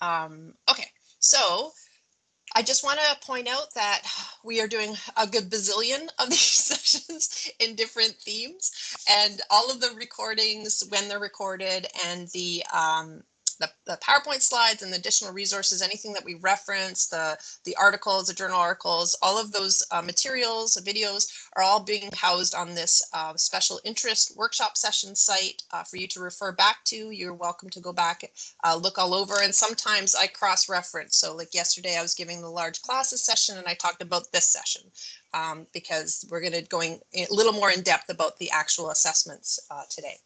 Um, okay, so I just want to point out that we are doing a good bazillion of these sessions in different themes and all of the recordings when they're recorded and the um, the, the PowerPoint slides and the additional resources, anything that we reference, the, the articles, the journal articles, all of those uh, materials, videos are all being housed on this uh, special interest workshop session site uh, for you to refer back to. You're welcome to go back, uh, look all over, and sometimes I cross-reference. So like yesterday, I was giving the large classes session and I talked about this session um, because we're going to going a little more in depth about the actual assessments uh, today.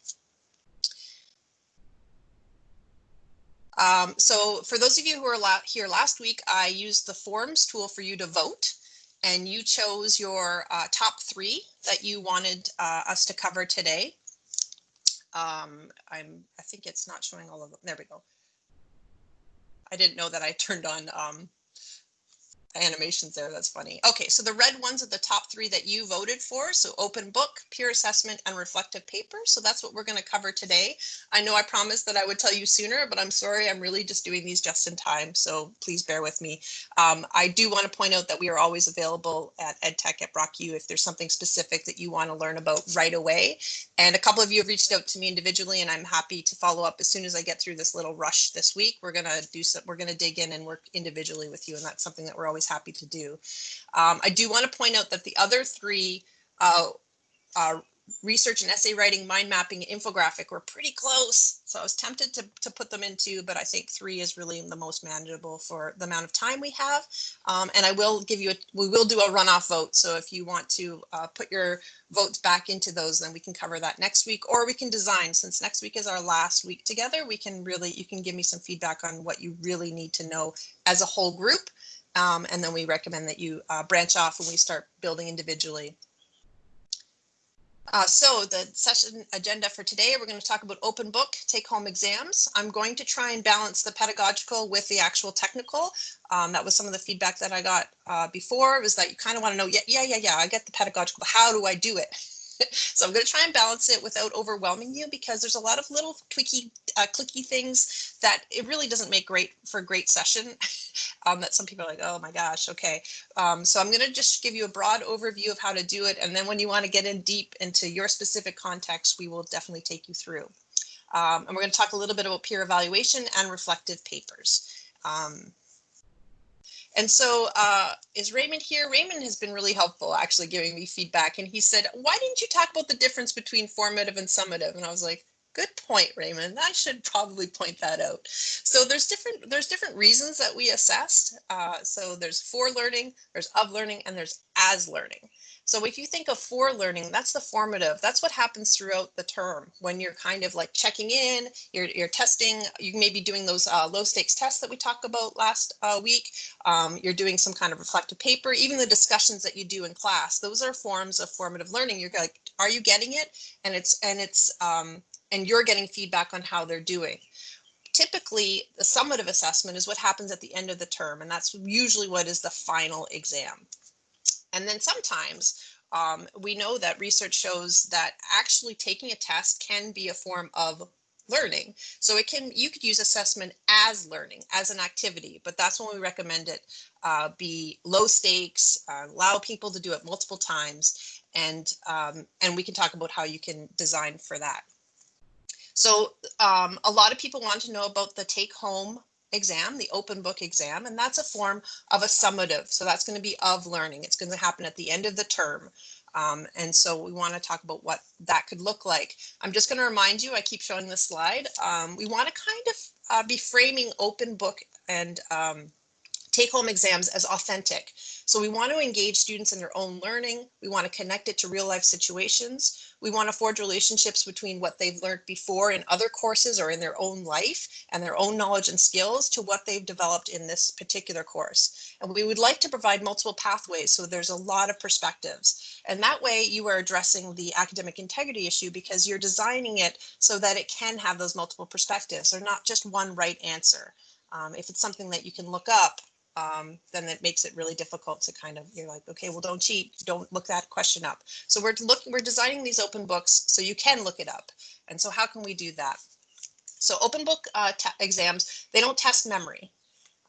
Um, so for those of you who were la here last week, I used the forms tool for you to vote and you chose your uh, top three that you wanted uh, us to cover today. Um, I'm, I think it's not showing all of them. There we go. I didn't know that I turned on um, animations there. That's funny. Okay, so the red ones are the top three that you voted for. So open book, peer assessment, and reflective paper. So that's what we're going to cover today. I know I promised that I would tell you sooner, but I'm sorry, I'm really just doing these just in time. So please bear with me. Um, I do want to point out that we are always available at EdTech at Brock U if there's something specific that you want to learn about right away. And a couple of you have reached out to me individually, and I'm happy to follow up as soon as I get through this little rush this week. We're going to do some, we're going to dig in and work individually with you, and that's something that we're always always happy to do. Um, I do want to point out that the other three uh, uh, research and essay writing, mind mapping, infographic were pretty close. So I was tempted to, to put them into, but I think three is really the most manageable for the amount of time we have. Um, and I will give you, a, we will do a runoff vote. So if you want to uh, put your votes back into those, then we can cover that next week, or we can design, since next week is our last week together, we can really, you can give me some feedback on what you really need to know as a whole group. Um, and then we recommend that you uh, branch off when we start building individually. Uh, so the session agenda for today, we're going to talk about open book take home exams. I'm going to try and balance the pedagogical with the actual technical. Um, that was some of the feedback that I got uh, before was that you kind of want to know, yeah, yeah, yeah, yeah, I get the pedagogical, but how do I do it? so I'm going to try and balance it without overwhelming you because there's a lot of little tweaky, uh, clicky things that it really doesn't make great for a great session um, that some people are like, oh my gosh, okay. Um, so I'm going to just give you a broad overview of how to do it. And then when you want to get in deep into your specific context, we will definitely take you through. Um, and we're going to talk a little bit about peer evaluation and reflective papers. Um, and so uh, is Raymond here? Raymond has been really helpful actually giving me feedback. And he said, why didn't you talk about the difference between formative and summative? And I was like, good point, Raymond. I should probably point that out. So there's different there's different reasons that we assessed. Uh, so there's for learning, there's of learning, and there's as learning. So if you think of for learning, that's the formative. That's what happens throughout the term when you're kind of like checking in, you're, you're testing, you may be doing those uh, low stakes tests that we talked about last uh, week. Um, you're doing some kind of reflective paper, even the discussions that you do in class. Those are forms of formative learning. You're like, are you getting it? And it's, and it's, um, and you're getting feedback on how they're doing typically the summative assessment is what happens at the end of the term and that's usually what is the final exam and then sometimes um, we know that research shows that actually taking a test can be a form of learning. So it can you could use assessment as learning, as an activity, but that's when we recommend it uh, be low stakes, uh, allow people to do it multiple times, and um, and we can talk about how you can design for that. So um, a lot of people want to know about the take home exam, the open book exam, and that's a form of a summative. So that's going to be of learning. It's going to happen at the end of the term. Um, and so we want to talk about what that could look like. I'm just going to remind you, I keep showing this slide. Um, we want to kind of uh, be framing open book and um, take home exams as authentic. So we want to engage students in their own learning. We want to connect it to real life situations. We want to forge relationships between what they've learned before in other courses or in their own life and their own knowledge and skills to what they've developed in this particular course. And we would like to provide multiple pathways so there's a lot of perspectives. And that way you are addressing the academic integrity issue because you're designing it so that it can have those multiple perspectives or not just one right answer. Um, if it's something that you can look up, um, then that makes it really difficult to kind of, you're like, okay, well, don't cheat, don't look that question up. So we're looking, we're designing these open books so you can look it up. And so how can we do that? So open book uh, exams, they don't test memory.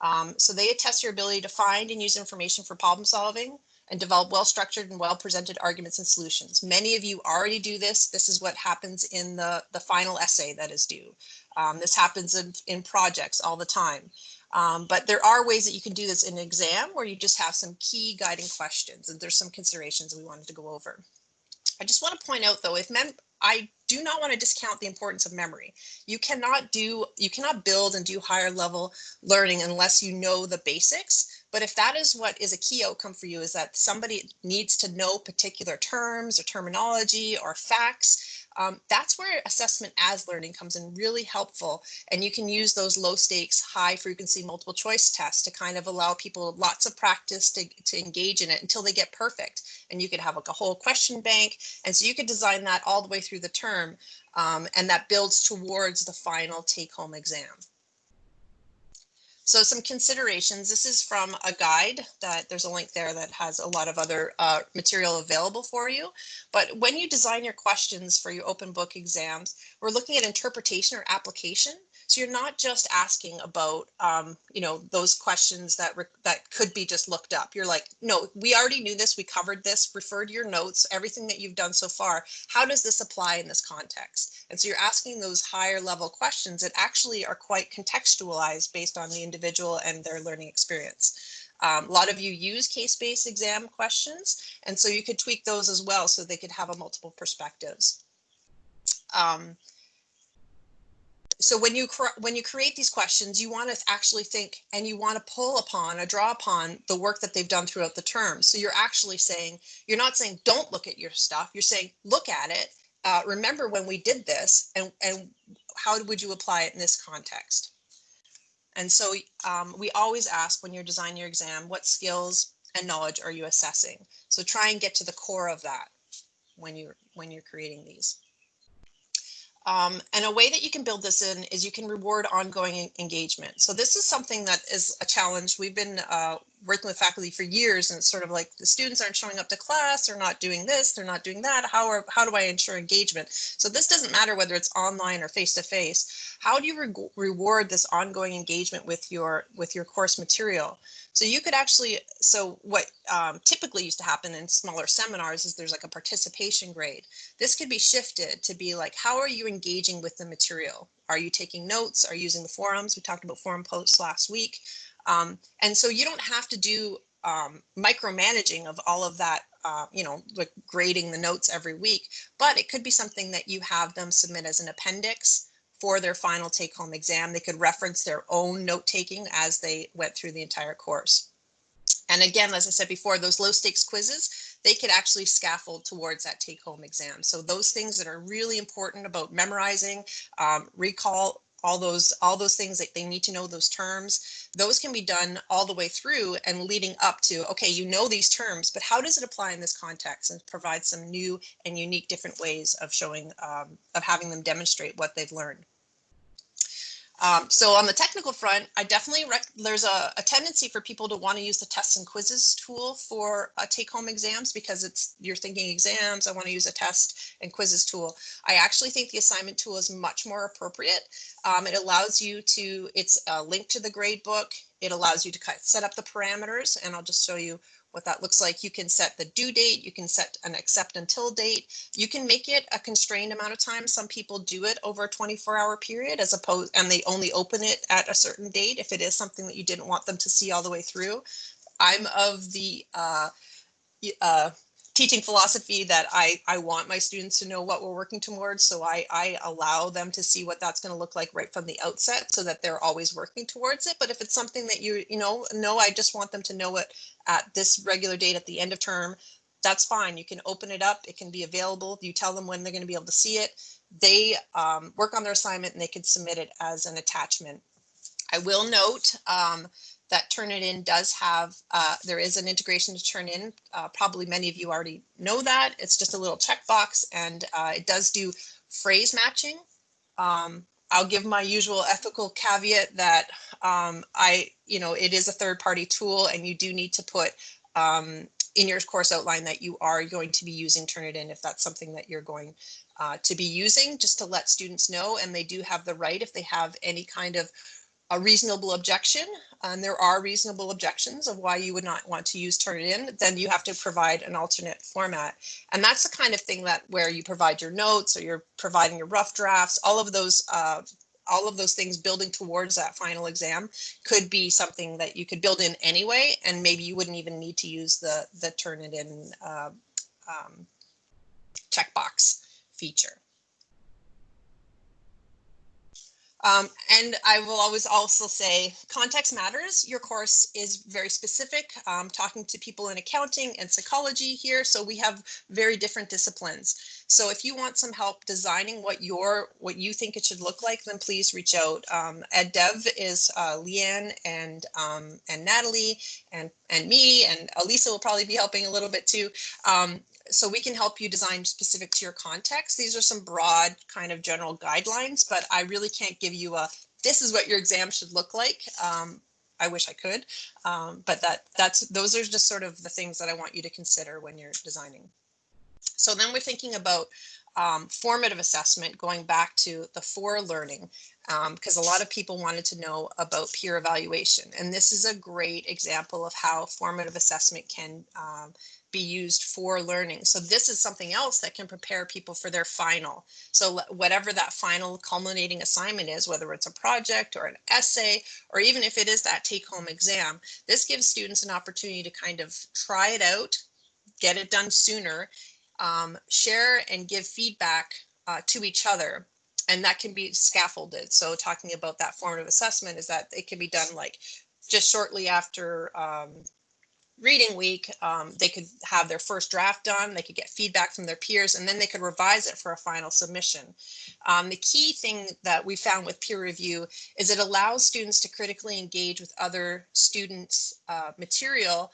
Um, so they test your ability to find and use information for problem solving and develop well-structured and well-presented arguments and solutions. Many of you already do this. This is what happens in the, the final essay that is due. Um, this happens in, in projects all the time. Um, but there are ways that you can do this in an exam where you just have some key guiding questions and there's some considerations we wanted to go over. I just want to point out though, if mem I do not want to discount the importance of memory. You cannot do, you cannot build and do higher level learning unless you know the basics. But if that is what is a key outcome for you is that somebody needs to know particular terms or terminology or facts, um, that's where assessment as learning comes in really helpful. And you can use those low stakes, high frequency multiple choice tests to kind of allow people lots of practice to, to engage in it until they get perfect. And you could have like a whole question bank. And so you could design that all the way through the term. Um, and that builds towards the final take home exam. So some considerations, this is from a guide that there's a link there that has a lot of other uh, material available for you. But when you design your questions for your open book exams, we're looking at interpretation or application. So you're not just asking about, um, you know, those questions that that could be just looked up. You're like, no, we already knew this. We covered this. Refer to your notes, everything that you've done so far. How does this apply in this context? And so you're asking those higher level questions that actually are quite contextualized based on the individual and their learning experience. Um, a lot of you use case-based exam questions, and so you could tweak those as well so they could have a multiple perspectives. Um, so when you when you create these questions, you want to actually think and you want to pull upon or draw upon the work that they've done throughout the term. So you're actually saying you're not saying don't look at your stuff. You're saying look at it. Uh, remember when we did this, and and how would you apply it in this context? And so um, we always ask when you're designing your exam, what skills and knowledge are you assessing? So try and get to the core of that when you're when you're creating these. Um, and a way that you can build this in is you can reward ongoing engagement. So this is something that is a challenge. We've been uh, working with faculty for years and it's sort of like the students aren't showing up to class, they're not doing this, they're not doing that. How, are, how do I ensure engagement? So this doesn't matter whether it's online or face-to-face. How do you re reward this ongoing engagement with your, with your course material? So you could actually, so what um, typically used to happen in smaller seminars is there's like a participation grade. This could be shifted to be like, how are you engaging with the material? Are you taking notes? Are you using the forums? We talked about forum posts last week. Um, and so you don't have to do um, micromanaging of all of that, uh, you know, like grading the notes every week, but it could be something that you have them submit as an appendix for their final take home exam. They could reference their own note taking as they went through the entire course. And again, as I said before, those low stakes quizzes, they could actually scaffold towards that take home exam. So those things that are really important about memorizing, um, recall, all those all those things that they need to know those terms. Those can be done all the way through and leading up to okay you know these terms but how does it apply in this context and provide some new and unique different ways of showing um, of having them demonstrate what they've learned um, so on the technical front, I definitely, there's a, a, tendency for people to want to use the tests and quizzes tool for uh, take home exams because it's, you're thinking exams, I want to use a test and quizzes tool. I actually think the assignment tool is much more appropriate. Um, it allows you to, it's a link to the grade book. It allows you to set up the parameters and I'll just show you what that looks like. You can set the due date, you can set an accept until date. You can make it a constrained amount of time. Some people do it over a 24 hour period as opposed, and they only open it at a certain date if it is something that you didn't want them to see all the way through. I'm of the uh, uh, teaching philosophy that I, I want my students to know what we're working towards. So I, I allow them to see what that's going to look like right from the outset so that they're always working towards it. But if it's something that you, you know, no, I just want them to know it at this regular date at the end of term, that's fine. You can open it up. It can be available. You tell them when they're going to be able to see it. They um, work on their assignment and they can submit it as an attachment. I will note um, that Turnitin does have, uh, there is an integration to Turnitin. Uh, probably many of you already know that. It's just a little checkbox and uh, it does do phrase matching. Um, I'll give my usual ethical caveat that um, I, you know, it is a third party tool and you do need to put um, in your course outline that you are going to be using Turnitin if that's something that you're going uh, to be using, just to let students know. And they do have the right if they have any kind of a reasonable objection, and there are reasonable objections of why you would not want to use Turnitin, then you have to provide an alternate format. And that's the kind of thing that where you provide your notes or you're providing your rough drafts, all of those uh, all of those things building towards that final exam could be something that you could build in anyway, and maybe you wouldn't even need to use the the Turnitin uh, um, checkbox feature. Um, and I will always also say context matters. Your course is very specific, um, talking to people in accounting and psychology here. So we have very different disciplines. So if you want some help designing what your what you think it should look like, then please reach out. Um, EdDev is uh, Leanne and um, and Natalie and and me and Elisa will probably be helping a little bit too. So we can help you design specific to your context. These are some broad kind of general guidelines, but I really can't give you a, this is what your exam should look like. Um, I wish I could, um, but that that's those are just sort of the things that I want you to consider when you're designing. So then we're thinking about um, formative assessment, going back to the for learning, because um, a lot of people wanted to know about peer evaluation. And this is a great example of how formative assessment can um, be used for learning. So this is something else that can prepare people for their final. So whatever that final culminating assignment is, whether it's a project or an essay, or even if it is that take home exam, this gives students an opportunity to kind of try it out, get it done sooner, um, share and give feedback uh, to each other. And that can be scaffolded. So talking about that formative assessment is that it can be done like just shortly after um, reading week, um, they could have their first draft done, they could get feedback from their peers, and then they could revise it for a final submission. Um, the key thing that we found with peer review is it allows students to critically engage with other students' uh, material.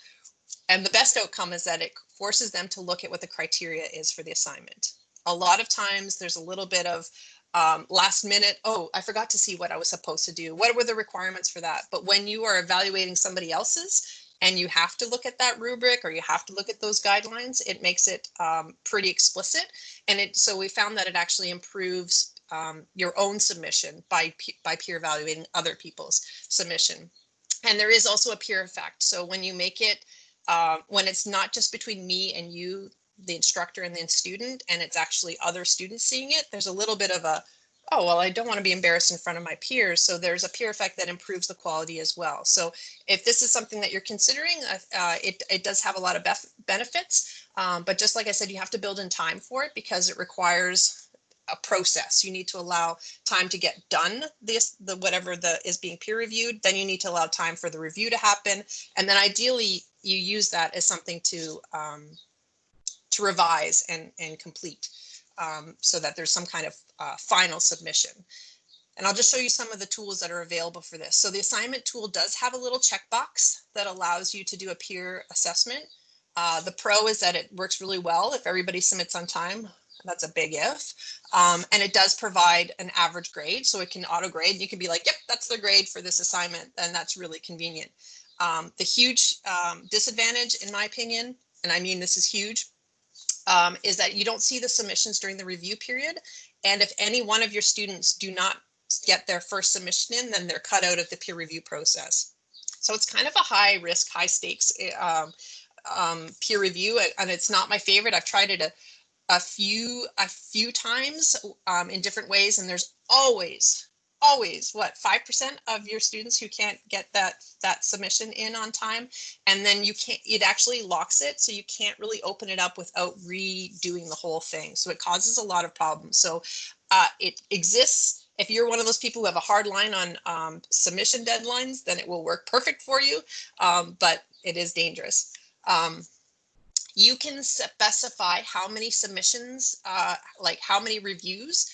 And the best outcome is that it forces them to look at what the criteria is for the assignment. A lot of times there's a little bit of um, last minute, oh, I forgot to see what I was supposed to do. What were the requirements for that? But when you are evaluating somebody else's, and you have to look at that rubric or you have to look at those guidelines, it makes it um, pretty explicit. And it so we found that it actually improves um, your own submission by, by peer evaluating other people's submission. And there is also a peer effect. So when you make it, uh, when it's not just between me and you, the instructor and the student, and it's actually other students seeing it, there's a little bit of a, oh, well, I don't want to be embarrassed in front of my peers. So there's a peer effect that improves the quality as well. So if this is something that you're considering, uh, it, it does have a lot of benefits. Um, but just like I said, you have to build in time for it because it requires a process. You need to allow time to get done this, the whatever the is being peer reviewed. Then you need to allow time for the review to happen. And then ideally you use that as something to um, to revise and, and complete um, so that there's some kind of uh, final submission. And I'll just show you some of the tools that are available for this. So the assignment tool does have a little checkbox that allows you to do a peer assessment. Uh, the pro is that it works really well if everybody submits on time. That's a big if. Um, and it does provide an average grade, so it can auto grade. You can be like, yep, that's the grade for this assignment, and that's really convenient. Um, the huge um, disadvantage, in my opinion, and I mean this is huge, um, is that you don't see the submissions during the review period. And if any one of your students do not get their first submission in, then they're cut out of the peer review process. So it's kind of a high risk, high stakes eh, um, um, peer review, and it's not my favorite. I've tried it a, a few a few times um, in different ways, and there's always always what 5% of your students who can't get that that submission in on time and then you can't it actually locks it so you can't really open it up without redoing the whole thing. So it causes a lot of problems. So uh, it exists. If you're one of those people who have a hard line on um, submission deadlines then it will work perfect for you um, but it is dangerous. Um, you can specify how many submissions uh, like how many reviews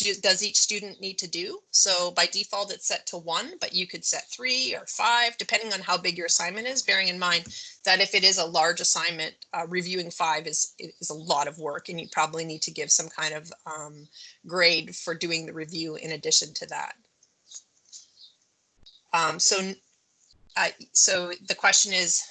do, does each student need to do? So by default, it's set to one, but you could set three or five, depending on how big your assignment is, bearing in mind that if it is a large assignment, uh, reviewing five is, is a lot of work and you probably need to give some kind of um, grade for doing the review in addition to that. Um, so, uh, so the question is,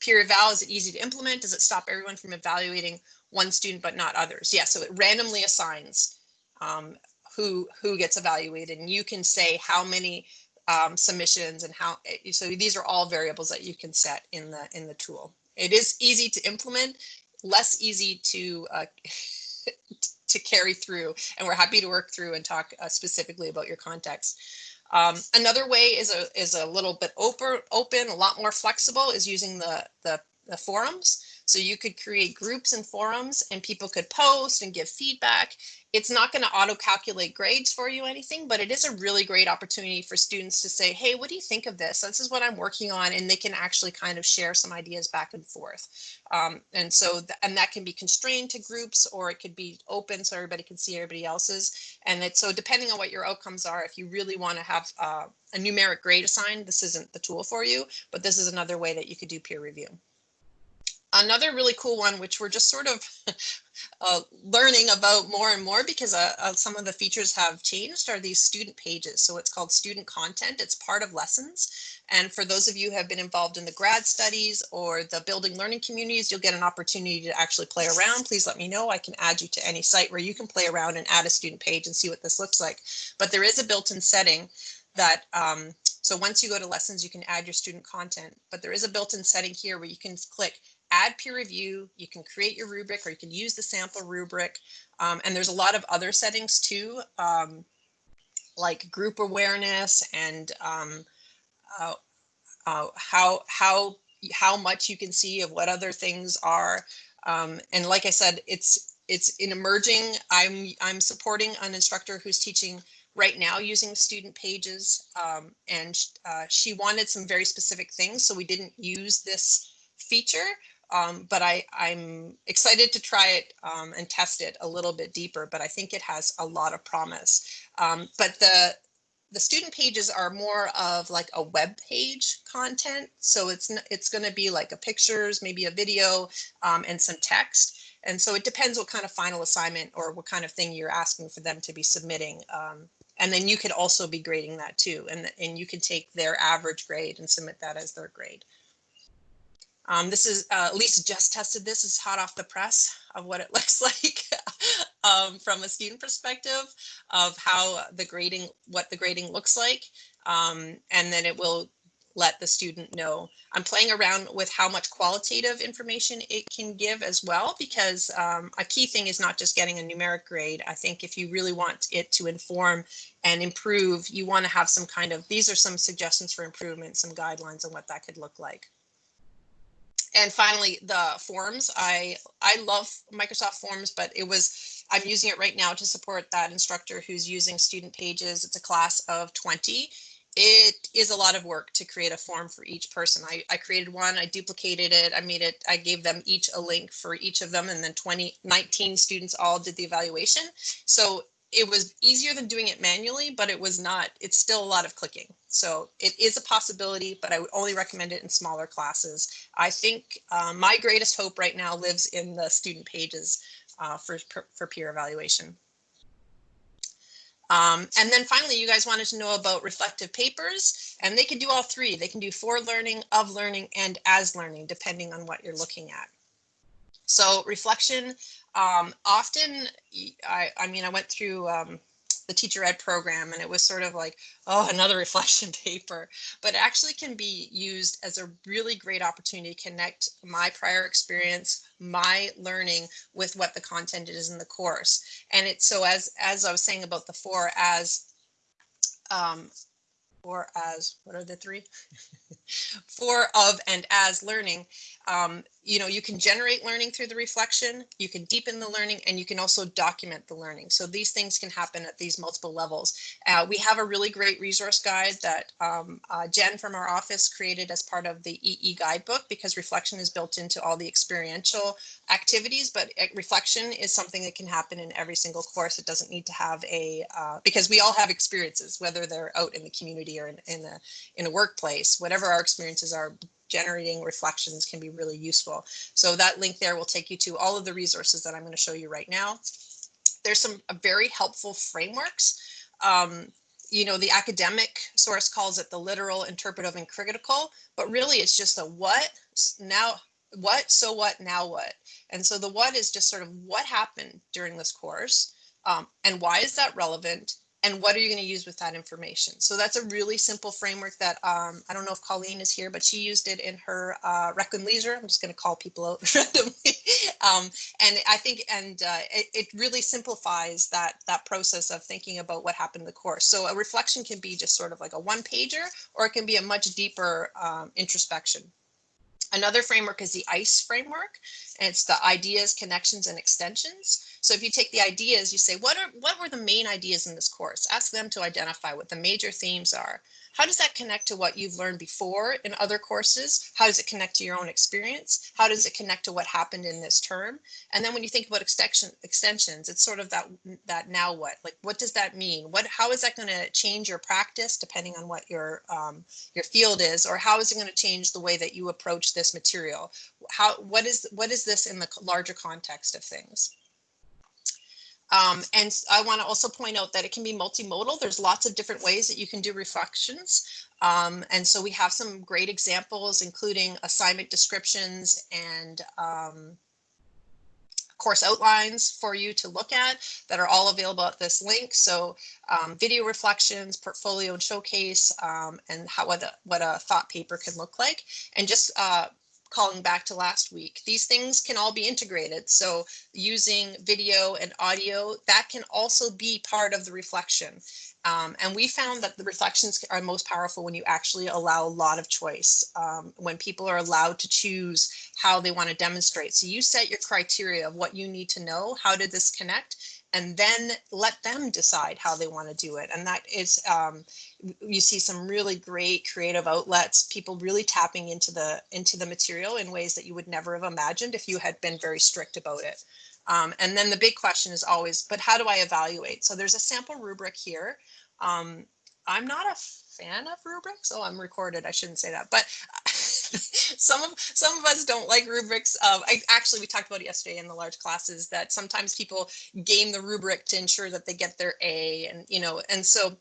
peer eval, is it easy to implement? Does it stop everyone from evaluating one student but not others. Yeah, so it randomly assigns um, who who gets evaluated, and you can say how many um, submissions and how. eh, So these are all variables that you can set in the in the tool. It is easy to implement, less easy to uh, to carry through, and we're happy to work through and talk uh, specifically about your context. Um, another way is a is a little bit open, open, a lot more flexible is using the, the the forums. So you could create groups and forums and people could post and give feedback. It's not going to auto calculate grades for you anything, but it is a really great opportunity for students to say, hey, what do you think of this? This is what I'm working on. And they can actually kind of share some ideas back and forth. Um, and so, th- and that can be constrained to groups or it could be open so everybody can see everybody else's. And it's so depending on what your outcomes are, if you really want to have uh, a numeric grade assigned, this isn't the tool for you, but this is another way that you could do peer review. Another really cool one, which we're just sort of uh, learning about more and more because uh, uh, some of the features have changed, are these student pages. So it's called student content. It's part of lessons. And for those of you who have been involved in the grad studies or the building learning communities, you'll get an opportunity to actually play around. Please let me know. I can add you to any site where you can play around and add a student page and see what this looks like. But there is a built-in setting that um, so once you go to lessons, you can add your student content, but there is a built-in setting here where you can click add peer review, you can create your rubric or you can use the sample rubric. Um, and there's a lot of other settings too, um, like group awareness and um, uh, uh, how, how, how much you can see of what other things are. Um, and like I said, it's, it's in emerging. I'm, I'm supporting an instructor who's teaching right now using student pages um, and uh, she wanted some very specific things. So we didn't use this feature, um, but I, I'm excited to try it um, and test it a little bit deeper, but I think it has a lot of promise. Um, but the the student pages are more of like a web page content. So it's it's going to be like a pictures, maybe a video um, and some text. And so it depends what kind of final assignment or what kind of thing you're asking for them to be submitting. Um, and then you could also be grading that too. And, and you can take their average grade and submit that as their grade. Um, this is uh, Lisa just tested this is hot off the press of what it looks like um, from a student perspective of how the grading, what the grading looks like. Um, and then it will let the student know. I'm playing around with how much qualitative information it can give as well, because um, a key thing is not just getting a numeric grade. I think if you really want it to inform and improve, you want to have some kind of, these are some suggestions for improvement, some guidelines on what that could look like and finally the forms. I i love microsoft forms but it was i'm using it right now to support that instructor who's using student pages. It's a class of 20 it is a lot of work to create a form for each person. I i created one i duplicated it i made it i gave them each a link for each of them and then 20 19 students all did the evaluation. So it was easier than doing it manually, but it was not, it's still a lot of clicking. So it is a possibility, but I would only recommend it in smaller classes. I think uh, my greatest hope right now lives in the student pages uh, for, for peer evaluation. Um, and then finally, you guys wanted to know about reflective papers, and they can do all three. They can do for learning, of learning, and as learning, depending on what you're looking at. So reflection, um, often, I, I mean, I went through um, the teacher ed program and it was sort of like, oh, another reflection paper, but actually can be used as a really great opportunity to connect my prior experience, my learning with what the content is in the course. And it's so as, as I was saying about the four as, um, for as, what are the three? for, of, and as learning um, you know, you can generate learning through the reflection, you can deepen the learning, and you can also document the learning. So these things can happen at these multiple levels. Uh, we have a really great resource guide that um, uh, Jen from our office created as part of the EE guidebook because reflection is built into all the experiential activities, but reflection is something that can happen in every single course. It doesn't need to have a, uh, because we all have experiences, whether they're out in the community or in, in, a, in a workplace, whatever our experiences are, generating reflections can be really useful. So that link there will take you to all of the resources that I'm going to show you right now. There's some uh, very helpful frameworks. Um, you know, the academic source calls it the literal, interpretive, and critical, but really it's just a what. Now, what, so what, now what? And so the what is just sort of what happened during this course um, and why is that relevant? And what are you going to use with that information? So that's a really simple framework that um, I don't know if Colleen is here, but she used it in her uh, Rec and Leisure. I'm just going to call people out randomly. um, and I think, and uh, it, it really simplifies that that process of thinking about what happened in the course. So a reflection can be just sort of like a one pager, or it can be a much deeper um, introspection. Another framework is the ICE framework, and it's the ideas, connections, and extensions. So if you take the ideas, you say, what are what were the main ideas in this course? Ask them to identify what the major themes are. How does that connect to what you've learned before in other courses? How does it connect to your own experience? How does it connect to what happened in this term? And then when you think about extension, extensions, it's sort of that that now what? Like what does that mean? What how is that going to change your practice depending on what your um, your field is, or how is it going to change the way that you approach this material? How what is what is this in the larger context of things? Um, and I want to also point out that it can be multimodal. There's lots of different ways that you can do reflections. Um, and so we have some great examples, including assignment descriptions and um, course outlines for you to look at that are all available at this link. So um, video reflections, portfolio and showcase, um, and how what a, what a thought paper can look like. And just uh, calling back to last week. These things can all be integrated. So using video and audio, that can also be part of the reflection. Um, and we found that the reflections are most powerful when you actually allow a lot of choice, um, when people are allowed to choose how they want to demonstrate. So you set your criteria of what you need to know, how did this connect, and then let them decide how they want to do it. And that is, um, you see some really great creative outlets, people really tapping into the into the material in ways that you would never have imagined if you had been very strict about it. Um, and then the big question is always, but how do I evaluate? So there's a sample rubric here. Um, I'm not a fan of rubrics. Oh, I'm recorded. I shouldn't say that, but some of some of us don't like rubrics. Uh, I actually we talked about it yesterday in the large classes that sometimes people game the rubric to ensure that they get their A, and you know, and so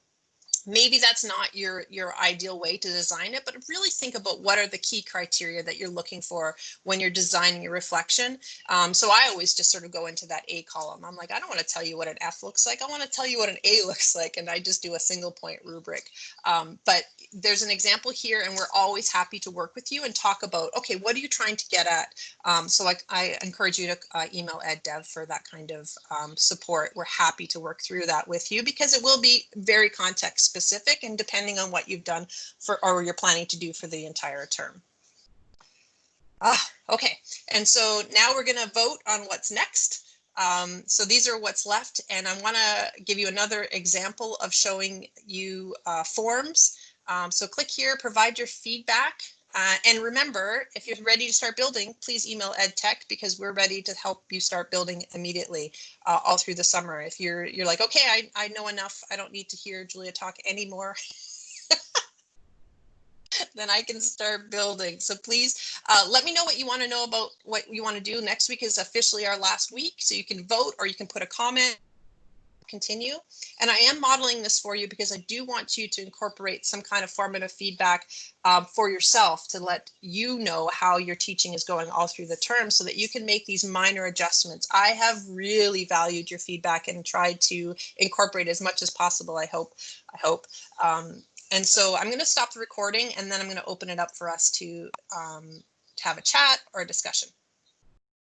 maybe that's not your your ideal way to design it but really think about what are the key criteria that you're looking for when you're designing your reflection. Um, so i always just sort of go into that a column. I'm like i don't want to tell you what an f looks like. I want to tell you what an a looks like and i just do a single point rubric. Um, but there's an example here and we're always happy to work with you and talk about okay what are you trying to get at? Um, so like I, encourage you to uh, email ed dev for that kind of um, support. We're happy to work through that with you because it will be very context specific and depending on what you've done for or you're planning to do for the entire term. Ah, okay, and so now we're going to vote on what's next. Um, so these are what's left, and I want to give you another example of showing you uh, forms. Um, so click here, provide your feedback. Uh, and remember, if you're ready to start building, please email EdTech because we're ready to help you start building immediately uh, all through the summer. If you're you're like, okay, I, I know enough. I don't need to hear Julia talk anymore. then I can start building. So please uh, let me know what you want to know about what you want to do. Next week is officially our last week, so you can vote or you can put a comment continue. And I am modeling this for you because I do want you to incorporate some kind of formative feedback um, for yourself to let you know how your teaching is going all through the term so that you can make these minor adjustments. I have really valued your feedback and tried to incorporate as much as possible. I hope, I hope. Um, and so I'm going to stop the recording and then I'm going to open it up for us to, um, to have a chat or a discussion.